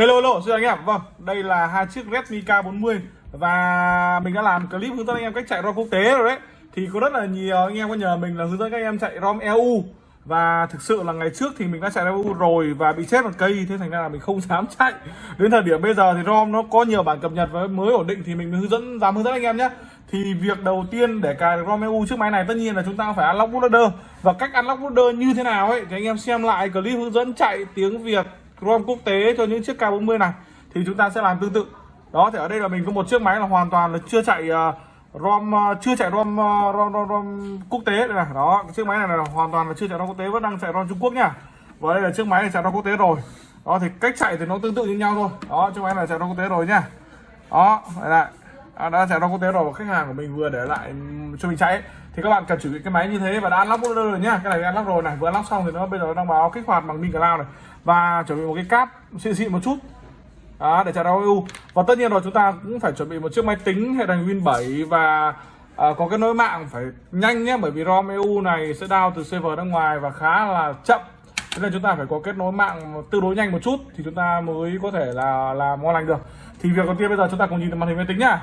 Hello hello, xin anh em. Vâng đây là hai chiếc Redmi K40 Và mình đã làm clip hướng dẫn anh em cách chạy ROM quốc tế rồi đấy. Thì có rất là nhiều, anh em có nhờ mình là hướng dẫn các anh em chạy ROM EU Và thực sự là ngày trước thì mình đã chạy EU rồi Và bị chết một cây, Thế thành ra là mình không dám chạy. Đến thời điểm bây giờ thì ROM nó có nhiều bản cập nhật và mới ổn định Thì mình hướng dẫn, dám hướng dẫn anh em nhé. Thì việc đầu tiên để cài được ROM EU chiếc máy này tất nhiên là chúng ta phải unlock bootloader và cách unlock bootloader như thế nào ấy, thì anh em xem lại clip hướng dẫn chạy tiếng Việt. ROM quốc tế cho những chiếc K40 này thì chúng ta sẽ làm tương tự. Đó thì ở đây là mình có một chiếc máy là hoàn toàn là chưa chạy uh, ROM uh, chưa chạy ROM, uh, ROM, ROM, ROM quốc tế đây này. Đó chiếc máy này là hoàn toàn là chưa chạy ROM quốc tế vẫn đang chạy ROM Trung Quốc nha và đây là chiếc máy này chạy ROM quốc tế rồi. Đó thì cách chạy thì nó tương tự như nhau thôi. Đó chiếc máy này chạy ROM quốc tế rồi nha đó đây lại à, đã chạy ROM quốc tế rồi và khách hàng của mình vừa để lại cho mình chạy ấy. thì các bạn cần chuẩn bị cái máy như thế và đã unlock rồi nhá. Cái này đã unlock rồi này. Vừa unlock xong thì nó bây giờ đang báo kích hoạt bằng min cloud này và chuẩn bị một cái cáp xịn xịn một chút. Đó, để chạy đau EU và tất nhiên rồi chúng ta cũng phải chuẩn bị một chiếc máy tính hệ thành Win 7 và à, có cái nối mạng phải nhanh nhé bởi vì ROM EU này sẽ down từ server ra ngoài và khá là chậm. Thế nên chúng ta phải có kết nối mạng tương đối nhanh một chút thì chúng ta mới có thể là làm ngon lành được. Thì việc đầu tiên bây giờ chúng ta cùng nhìn vào màn hình máy tính nhá.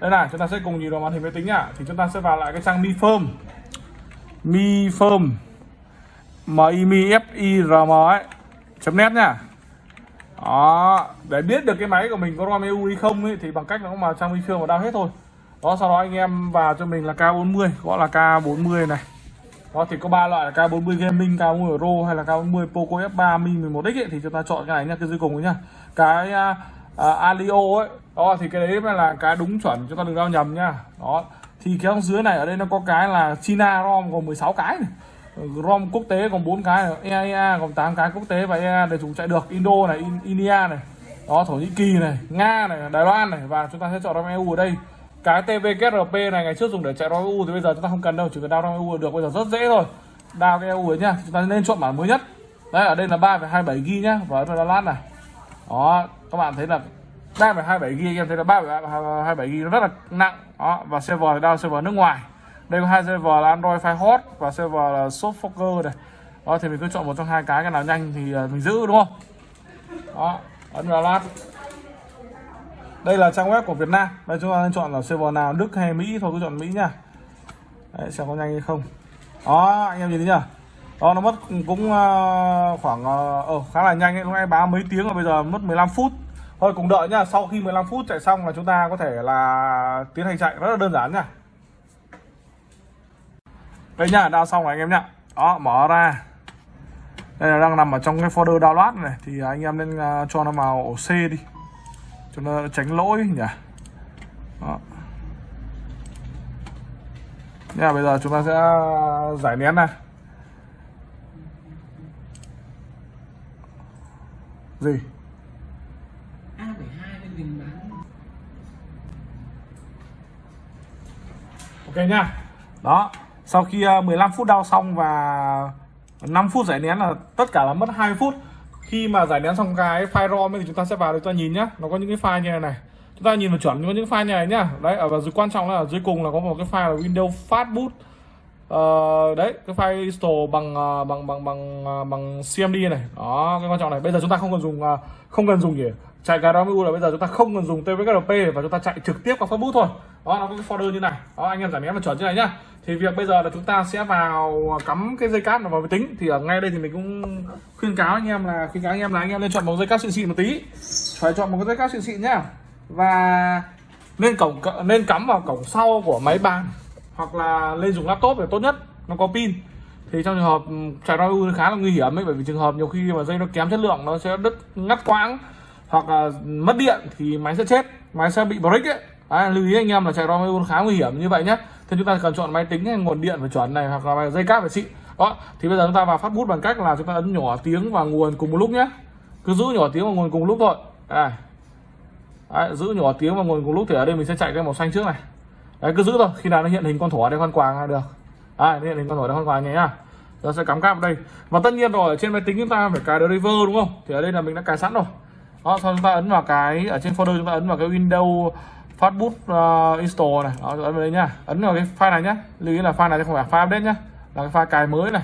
Đây này chúng ta sẽ cùng nhìn vào màn hình máy tính nhá. Thì chúng ta sẽ vào lại cái trang mi firm mi firm m i m f i r m ấy chấm nét nha đó để biết được cái máy của mình có rom eu hay không ấy, thì bằng cách nó mà sang mi firm vào down hết thôi. Đó sau đó anh em vào cho mình là K40 gọi là K40 này. Đó thì có ba loại là K40 Gaming, K40 Pro hay là K40 Poco F3 Mi 11X ấy, thì chúng ta chọn cái này nha, cái dưới cùng ấy nha Cái uh, uh, Alio ấy đó thì cái đấy mới là cái đúng chuẩn chúng ta đừng đau nhầm nha đó thì cái dưới này ở đây nó có cái là China ROM gồm 16 cái này. ROM quốc tế còn 4 cái EIA còn 8 cái quốc tế và EIA để chúng chạy được. Indo này India này đó Thổ Nhĩ Kỳ này Nga này Đài Loan này và chúng ta sẽ chọn ROM EU ở đây. Cái TVKRP này ngày trước dùng để chạy ROM EU thì bây giờ chúng ta không cần đâu chỉ cần download ROM EU được. Bây giờ rất dễ thôi. Download cái EU ấy nhá chúng ta nên chọn bản mới nhất. Đấy ở đây là 3,27 GB nhá và ở vào download này. Đó các bạn thấy là 3,27 GB em thấy là 3,27 GB nó rất là nặng. Đó và server thì down server nước ngoài đây có hai server là Android Firehose và server là Softfoker này đó thì mình cứ chọn một trong hai cái cái nào nhanh thì à, mình giữ đúng không? Đó ấn vào lát. Đây là trang web của Việt Nam. Đây chúng ta nên chọn là server nào Đức hay Mỹ? Thôi cứ chọn Mỹ nha Đấy, xem có nhanh hay không. Đó anh em nhìn thấy nhá. Đó nó mất cũng uh, khoảng uh, khá là nhanh ấy. Lúc nãy báo mấy tiếng rồi bây giờ mất 15 phút. Thôi cùng đợi nhá. Sau khi 15 phút chạy xong là chúng ta có thể là tiến hành chạy. Rất là đơn giản nhá đây nhá đao xong rồi anh em nhá. Đó, mở ra. Đây là đang nằm ở trong cái folder download này. Thì anh em nên à, cho nó vào ổ C đi. Cho nó tránh lỗi nhỉ. Đó. Nha, bây giờ chúng ta sẽ à, giải nén này. Gì? Ok nha. Đó sau khi à, 15 phút đau xong và 5 phút giải nén là tất cả là mất 2 phút. Khi mà giải nén xong cái file rom thì chúng ta sẽ vào để chúng ta nhìn nhá. Nó có những cái file như này này. Chúng ta nhìn vào chuẩn có những file như này nhá. Đấy ở và dưới quan trọng là ở dưới cùng là có một cái file là Windows Fastboot. Uh, đấy cái file install bằng ờ, bằng bằng bằng ờ, bằng CMD này. Đó cái quan trọng này. Bây giờ chúng ta không cần dùng không cần dùng gì chạy cái mới là bây giờ chúng ta không cần dùng tvkp và chúng ta chạy trực tiếp qua facebook thôi. Đó, nó có cái folder như này. Đó, anh em giải nén là chuẩn như này nhá. Thì việc bây giờ là chúng ta sẽ vào cắm cái dây cáp vào máy tính. Thì ở ngay đây thì mình cũng khuyên cáo anh em là, khuyên cáo anh em là anh em nên chọn một dây cáp xịn xịn một tí. Phải chọn một cái dây cáp xịn xịn nhá. Và nên cổng nên cắm vào cổng sau của máy bàn hoặc là lên dùng laptop để tốt nhất. Nó có pin. Thì trong trường hợp ừ, chạy ROM khá là nguy hiểm ấy, bởi vì trường hợp nhiều khi mà dây nó kém chất lượng, nó sẽ đứt, ngắt quãng hoặc là mất điện thì máy sẽ chết máy sẽ bị break ấy. À, lưu ý anh em là chạy ROM khá nguy hiểm như vậy nhé thì chúng ta cần chọn máy tính hay nguồn điện phải chuẩn này hoặc là dây cáp phải xịn đó thì bây giờ chúng ta vào phát bút bằng cách là chúng ta ấn nhỏ tiếng và nguồn cùng một lúc nhé cứ giữ nhỏ tiếng và nguồn cùng một lúc thôi. À, Đấy, giữ nhỏ tiếng và nguồn cùng lúc thì ở đây mình sẽ chạy cái màu xanh trước này. Đấy cứ giữ thôi khi nào nó hiện hình con thỏ đây con quàng là được. Đấy, hiện hình con thỏ đây con quàng nhé nhá. Chúng sẽ cắm cáp vào đây. Và tất nhiên rồi trên máy tính chúng ta phải cài driver đúng không? Thì ở đây là mình đã cài sẵn rồi. Ờ, đó sau chúng ta ấn vào cái ở trên folder chúng ta ấn vào cái Windows Fastboot uh, ờ, install này. Đó, ấn vào đây nhá. Ấn vào cái file này nhá. Lưu ý là file này không phải file update nhá. Là cái file cài mới này.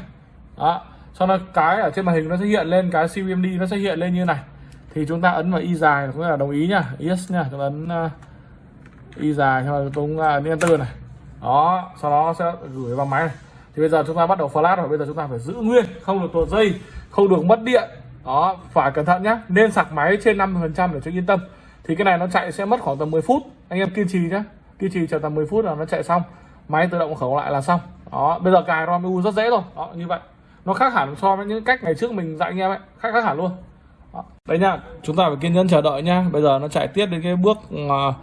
Đó. Sau đó cái ở trên màn hình nó sẽ hiện lên cái CVMD nó sẽ hiện lên như này. Thì chúng ta ấn vào y dài cũng là đồng ý nhá. Yes nhá. Chúng ta ấn uh, y dài cho chúng ta ấn enter này. Đó. Sau đó sẽ gửi vào máy này. Thì bây giờ chúng ta bắt đầu flash rồi. Bây giờ chúng ta phải giữ nguyên. Không được tuột dây không được mất điện đó phải cẩn thận nhé nên sạc máy trên 50 phần trăm để cho yên tâm. Thì cái này nó chạy sẽ mất khoảng tầm 10 phút. Anh em kiên trì nhé kiên trì chờ tầm 10 phút là nó chạy xong. Máy tự động khẩu lại là xong. Đó bây giờ cài rom u rất dễ rồi. Đó như vậy. Nó khác hẳn so với những cách ngày trước mình dạy anh em ấy. Khác khác hẳn luôn. Đó. đấy nha chúng ta phải kiên nhẫn chờ đợi nhá. Bây giờ nó chạy tiếp đến cái bước ờ,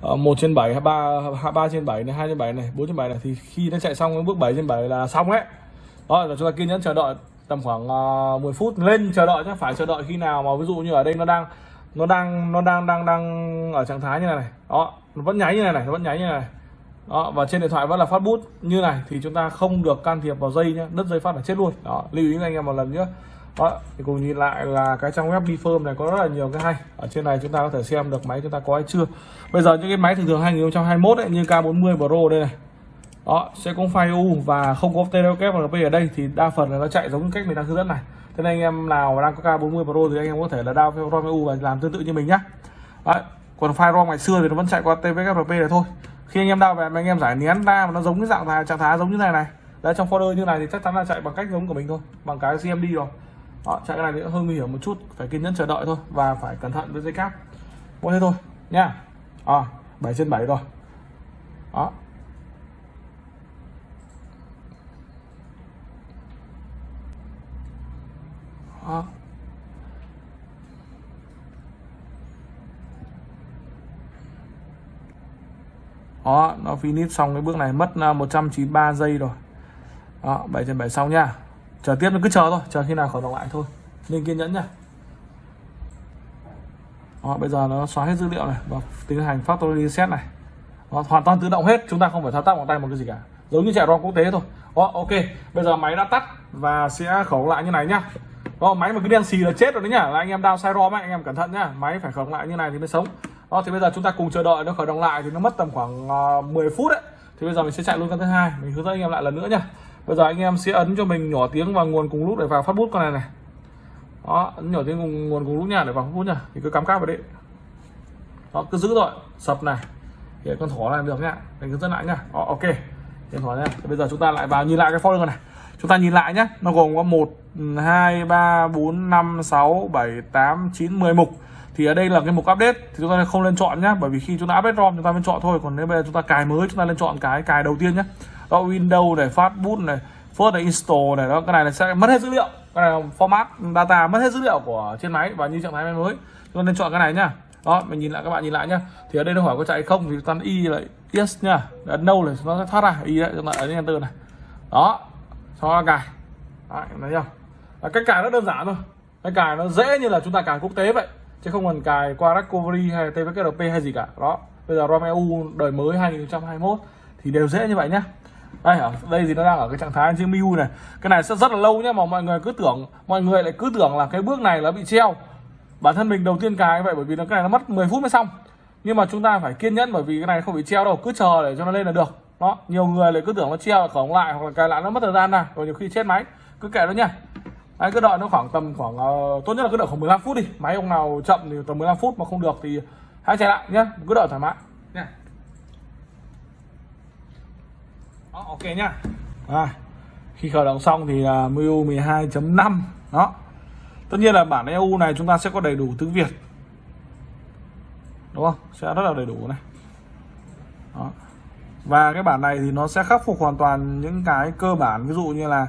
ờ, uh, 1 trên 7 hay 3 3 trên 7 này 2 trên 7 này 4 trên 7 này. Thì khi nó chạy xong cái bước 7 trên 7 là xong ấy đó là chúng ta kiên nhẫn chờ đợi tầm khoảng ờ, uh, 10 phút lên chờ đợi chứ phải chờ đợi khi nào mà ví dụ như ở đây nó đang nó đang nó đang đang đang ở trạng thái như này này. Đó nó vẫn nháy như này này nó vẫn nháy như này, này. Đó và trên điện thoại vẫn là phát bút như này thì chúng ta không được can thiệp vào dây nhé đứt dây phát là chết luôn. Đó lưu ý anh em một lần nữa đó thì cùng nhìn lại là cái trang web Bifirm này có rất là nhiều cái hay. Ở trên này chúng ta có thể xem được máy chúng ta có hay chưa. Bây giờ những cái máy thường thường 2021 ấy, như K40 Pro đây này đó sẽ có file U và không có TLKFRP ở đây thì đa phần là nó chạy giống cách mình đang hướng dẫn này. Thế nên anh em nào đang có K40 Pro thì anh em có thể là download ROM U và làm tương tự như mình nhá. Đấy. còn file ROM ngày xưa thì nó vẫn chạy qua TLKFRP này thôi. Khi anh em đao về mà anh em giải nén ra mà nó giống cái dạng thái trạng thái giống như này này. Đấy trong folder như này thì chắc chắn là chạy bằng cách giống của mình thôi bằng cái CMD rồi. Đó, chạy cái này thì hơi nguy hiểm một chút phải kiên nhẫn chờ đợi thôi và phải cẩn thận với dây cáp. Mỗi thế thôi nha à, 7 trên 7 rồi. Đó. Đó đó nó finish xong cái bước này mất à, 193 giây rồi. Đó 7 trên 7 xong nha. Chờ tiếp nó cứ chờ thôi chờ khi nào khởi động lại thôi. Nên kiên nhẫn nha. Đó, bây giờ nó xóa hết dữ liệu này và tiến hành factory reset này. Đó, hoàn toàn tự động hết chúng ta không phải thao tác bằng tay một cái gì cả. Giống như chạy ROM quốc tế thôi. Đó, ok bây giờ máy đã tắt và sẽ khởi lại như này nhá đó, máy mà cứ đen xì là chết rồi đấy nhá là anh em đau sai ROM ấy, anh em cẩn thận nhá. Máy phải khởi động lại như này thì mới sống. Đó thì bây giờ chúng ta cùng chờ đợi nó khởi động lại thì nó mất tầm khoảng ờ, uh, 10 phút đấy. Thì bây giờ mình sẽ chạy luôn con thứ hai. Mình hướng dẫn anh em lại lần nữa nhá. Bây giờ anh em sẽ ấn cho mình nhỏ tiếng vào nguồn cùng lúc để vào phát bút con này này. Đó ấn nhỏ tiếng cùng nguồn cùng lúc nha để vào phát bút nha thì cứ cắm cáp vào đấy đó cứ giữ rồi sập này. Để con thỏ này được nhá. Mình hướng dẫn lại nhá. Đó, ok. Điện thoại nhá. Bây giờ chúng ta lại vào nhìn lại cái folder này chúng ta nhìn lại nhé nó gồm có 1 2 3 4 5 6 7 8 9 10 mục. Thì ở đây là cái mục update, thì chúng ta không lên chọn nhé bởi vì khi chúng ta update ROM chúng ta mới chọn thôi, còn nếu bây giờ chúng ta cài mới, chúng ta lên chọn cái cài đầu tiên nhé đó, Windows này phát này, first này, install này, đó, cái này là sẽ mất hết dữ liệu. Cái này là format data mất hết dữ liệu của trên máy và như trạng thái máy mới. Chúng ta nên chọn cái này nhá. Đó, mình nhìn lại các bạn nhìn lại nhá. Thì ở đây nó hỏi có chạy không thì chúng ta y lại yes nhá. Ấn no này nó sẽ thoát ra, y đấy, chúng ta ấn enter này. Đó cho cài đấy, thấy không cách cài rất đơn giản thôi. Cái cài nó dễ như là chúng ta cài quốc tế vậy chứ không cần cài qua recovery hay tvkp hay gì cả. Đó bây giờ rom eu đời mới 2021 thì đều dễ như vậy nhá. Đây ở đây thì nó đang ở cái trạng thái chữ MIU này. Cái này sẽ rất là lâu nhé, mà mọi người cứ tưởng mọi người lại cứ tưởng là cái bước này là bị treo. Bản thân mình đầu tiên cài vậy bởi vì nó cái này nó mất 10 phút mới xong. Nhưng mà chúng ta phải kiên nhẫn bởi vì cái này không bị treo đâu cứ chờ để cho nó lên là được đó nhiều người lại cứ tưởng nó treo khổng lại hoặc là cài lại nó mất thời gian này rồi nhiều khi chết máy. Cứ kệ nó nha. Đấy, cứ đợi nó khoảng tầm khoảng uh, tốt nhất là cứ đợi khoảng 15 phút đi. Máy ông nào chậm thì tầm 15 phút mà không được thì hãy chạy lại nhé cứ đợi thoải mái. Nha. Đó, ok nhá à, khi khởi động xong thì là uh, MIU 12.5 đó. Tất nhiên là bản EU này chúng ta sẽ có đầy đủ tiếng Việt. Đúng không? Sẽ rất là đầy đủ này. Đó và cái bản này thì nó sẽ khắc phục hoàn toàn những cái cơ bản. Ví dụ như là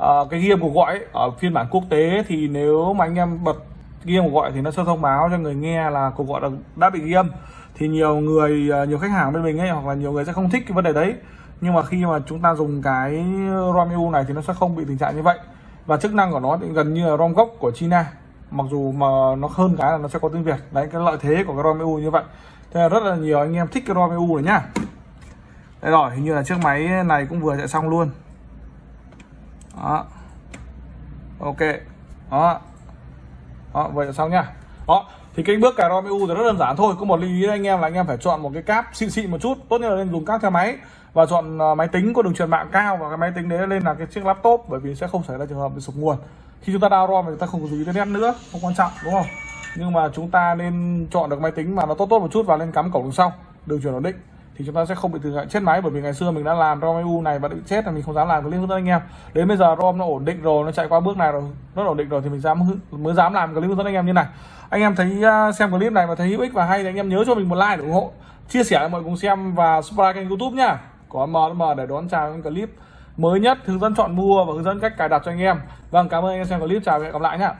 uh, cái game cuộc gọi ấy, ở phiên bản quốc tế thì nếu mà anh em bật game cuộc gọi thì nó sẽ thông báo cho người nghe là cuộc gọi đã, đã bị ghi âm. Thì nhiều người ờ, nhiều khách hàng bên mình ấy hoặc là nhiều người sẽ không thích cái vấn đề đấy. Nhưng mà khi mà chúng ta dùng cái ROM EU này thì nó sẽ không bị tình trạng như vậy. Và chức năng của nó thì gần như là ROM gốc của China. Mặc dù mà nó hơn cái là nó sẽ có tiếng Việt. Đấy cái lợi thế của cái ROM EU như vậy. Thế là rất là nhiều anh em thích cái ROM EU này nhá đây rồi, hình như là chiếc máy này cũng vừa chạy xong luôn. Đó. Ok. Đó. Đó vậy là xong nhá. Đó, thì cái bước cài ROM EU thì rất đơn giản thôi. Có một lưu ý anh em, là anh em phải chọn một cái cáp xịn xịn một chút. Tốt nhất là nên dùng cáp theo máy và chọn à, máy tính có đường truyền mạng cao và cái máy tính đấy lên là cái chiếc laptop, bởi vì sẽ không xảy ra trường hợp bị sụp nguồn. Khi chúng ta download ROM thì chúng ta không có dùng internet nữa, không quan trọng, đúng không? Nhưng mà chúng ta nên chọn được máy tính mà nó tốt tốt một chút và lên cắm cổng đằng sau, đường truyền ổn định thì chúng ta sẽ không bị từ chết máy, bởi vì ngày xưa mình đã làm ROM EU này và bị chết là mình không dám làm clip hướng dẫn anh em. Đến bây giờ ROM nó ổn định rồi, nó chạy qua bước này rồi nó ổn định rồi thì mình dám mới dám làm clip hướng dẫn anh em như này. Anh em thấy à, xem clip này và thấy hữu ích và hay thì anh em nhớ cho mình một like để ủng hộ. Chia sẻ cho mọi người cùng xem và subscribe kênh youtube nhá. Có M để đón chào những clip mới nhất, hướng dẫn chọn mua và hướng dẫn cách cài đặt cho anh em. Vâng cảm ơn anh em xem clip. Chào và hẹn gặp lại nhá.